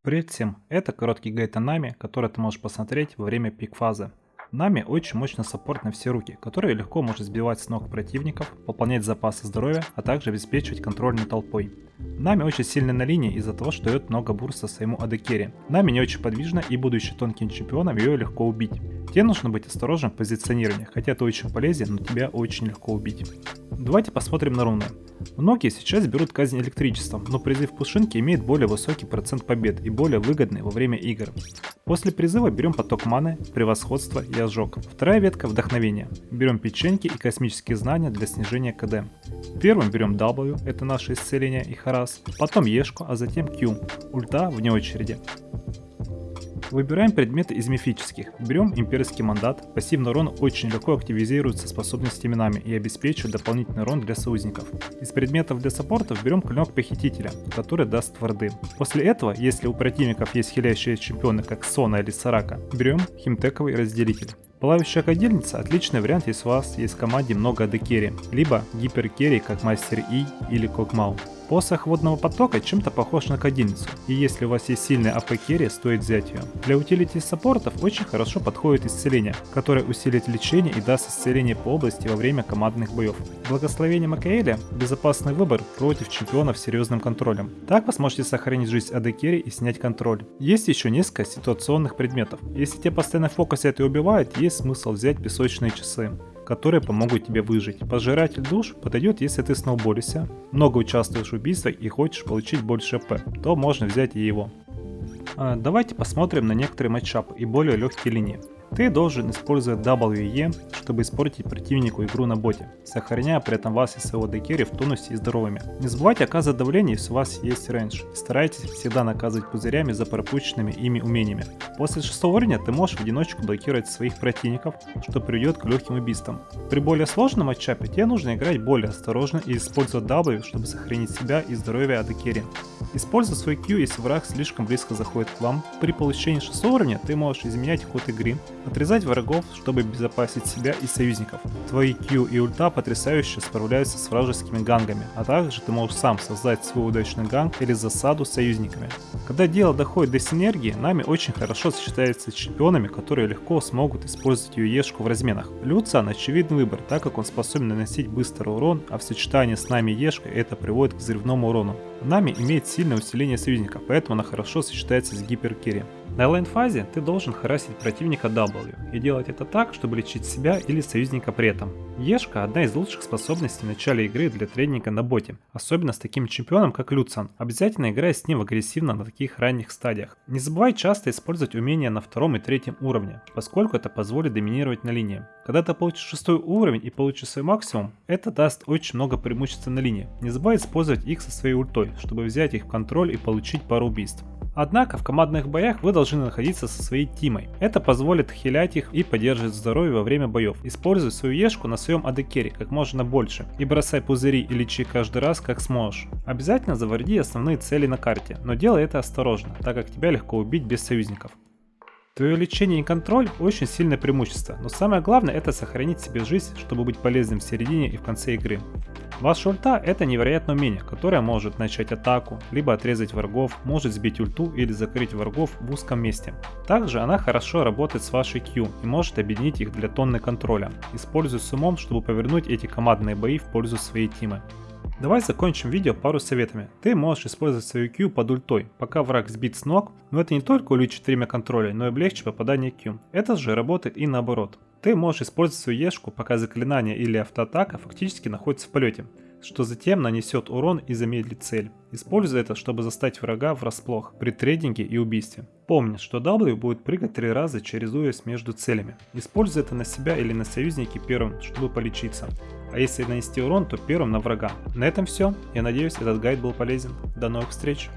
Привет всем, это короткий гайд о Нами, который ты можешь посмотреть во время пик-фазы. Нами очень мощный саппорт на все руки, который легко может сбивать с ног противников, пополнять запасы здоровья, а также обеспечивать контроль над толпой. Нами очень сильно на линии из-за того, что дает много бурста своему адекере. Нами не очень подвижна и будучи тонким чемпионом ее легко убить. Тебе нужно быть осторожным в позиционировании, хотя ты очень полезен, но тебя очень легко убить. Давайте посмотрим на руны. Многие сейчас берут казнь электричеством, но призыв Пушинки имеет более высокий процент побед и более выгодный во время игр. После призыва берем поток маны, превосходство и ожог. Вторая ветка – вдохновение. Берем печеньки и космические знания для снижения КД. Первым берем W, это наше исцеление и харас, потом Ешку, а затем Q, ульта вне очереди. Выбираем предметы из мифических. Берем имперский мандат. Пассивный урон очень легко активизируется способностями нами и обеспечивает дополнительный урон для союзников. Из предметов для саппортов берем клинок похитителя, который даст варды. После этого, если у противников есть хилящие чемпионы как Сона или Сорака, берем химтековый разделитель. Пылающая кадильница – отличный вариант, если у вас есть в команде много AD carry, либо hypercarry, как Мастер Йи или Когмау. Посох водного потока чем-то похож на кадильницу, и если у вас есть сильный AP carry, стоит взять ее. Для utility саппортов очень хорошо подходит исцеление, которое усилит лечение и даст исцеление по области во время командных боев. Благословение Макаэля – безопасный выбор против чемпионов с серьезным контролем. Так вы сможете сохранить жизнь АД керри и снять контроль. Есть еще несколько ситуационных предметов. Если те постоянно фокусят и убивают, есть смысл взять песочные часы которые помогут тебе выжить. Пожиратель душ подойдет, если ты сноуболишься, много участвуешь в убийствах и хочешь получить больше п, то можно взять и его. А, давайте посмотрим на некоторые матчапы и более легкие линии. Ты должен использовать WE, чтобы испортить противнику игру на боте, сохраняя при этом вас и своего декери в тонусе и здоровыми. Не забывайте оказывать давление, если у вас есть рейндж. Старайтесь всегда наказывать пузырями за пропущенными ими умениями. После 6 уровня ты можешь в одиночку блокировать своих противников, что приведет к легким убийствам. При более сложном матчапе тебе нужно играть более осторожно и использовать W, чтобы сохранить себя и здоровье от декери. Используй свой Q, если враг слишком близко заходит к вам. При получении 6 уровня ты можешь изменять ход игры, Отрезать врагов, чтобы обезопасить себя и союзников. Твои Q и ульта потрясающе справляются с вражескими гангами, а также ты можешь сам создать свой удачный ганг или засаду с союзниками. Когда дело доходит до синергии, нами очень хорошо сочетается с чемпионами, которые легко смогут использовать ее ешку в разменах. Люциан очевидный выбор, так как он способен наносить быстрый урон, а в сочетании с нами ешкой это приводит к взрывному урону. Нами имеет сильное усиление союзников, поэтому она хорошо сочетается с гиперкерри. На лайн-фазе ты должен харасить противника W и делать это так, чтобы лечить себя или союзника при этом. E-шка – одна из лучших способностей в начале игры для трейдинга на боте, особенно с таким чемпионом как Люциан. Обязательно играй с ним агрессивно на таких ранних стадиях. Не забывай часто использовать умения на втором и третьем уровне, поскольку это позволит доминировать на линии. Когда ты получишь шестой уровень и получишь свой максимум, это даст очень много преимуществ на линии. Не забывай использовать их со своей ультой, чтобы взять их в контроль и получить пару убийств. Однако в командных боях вы должны находиться со своей тимой. Это позволит хилять их и поддерживать здоровье во время боев. Используй свою ешку на своем адекере как можно больше и бросай пузыри и лечи каждый раз как сможешь. Обязательно заварди основные цели на карте, но делай это осторожно, так как тебя легко убить без союзников. Твое лечение и контроль очень сильное преимущество, но самое главное это сохранить себе жизнь, чтобы быть полезным в середине и в конце игры. Ваша ульта это невероятное умение, которое может начать атаку, либо отрезать врагов, может сбить ульту или закрыть врагов в узком месте. Также она хорошо работает с вашей Q и может объединить их для тонны контроля. Используй с умом, чтобы повернуть эти командные бои в пользу своей тимы. Давай закончим видео пару советами. Ты можешь использовать свою Q под ультой, пока враг сбит с ног, но это не только увеличит время контроля, но и облегчит попадание Q. Это же работает и наоборот. Ты можешь использовать свою Ешку, пока заклинание или автоатака фактически находится в полете, что затем нанесет урон и замедлит цель. Используй это, чтобы застать врага врасплох при трейдинге и убийстве. Помни, что W будет прыгать три раза, чередуясь между целями. Используй это на себя или на союзники первым, чтобы полечиться а если нанести урон, то первым на врага. На этом все. Я надеюсь, этот гайд был полезен. До новых встреч!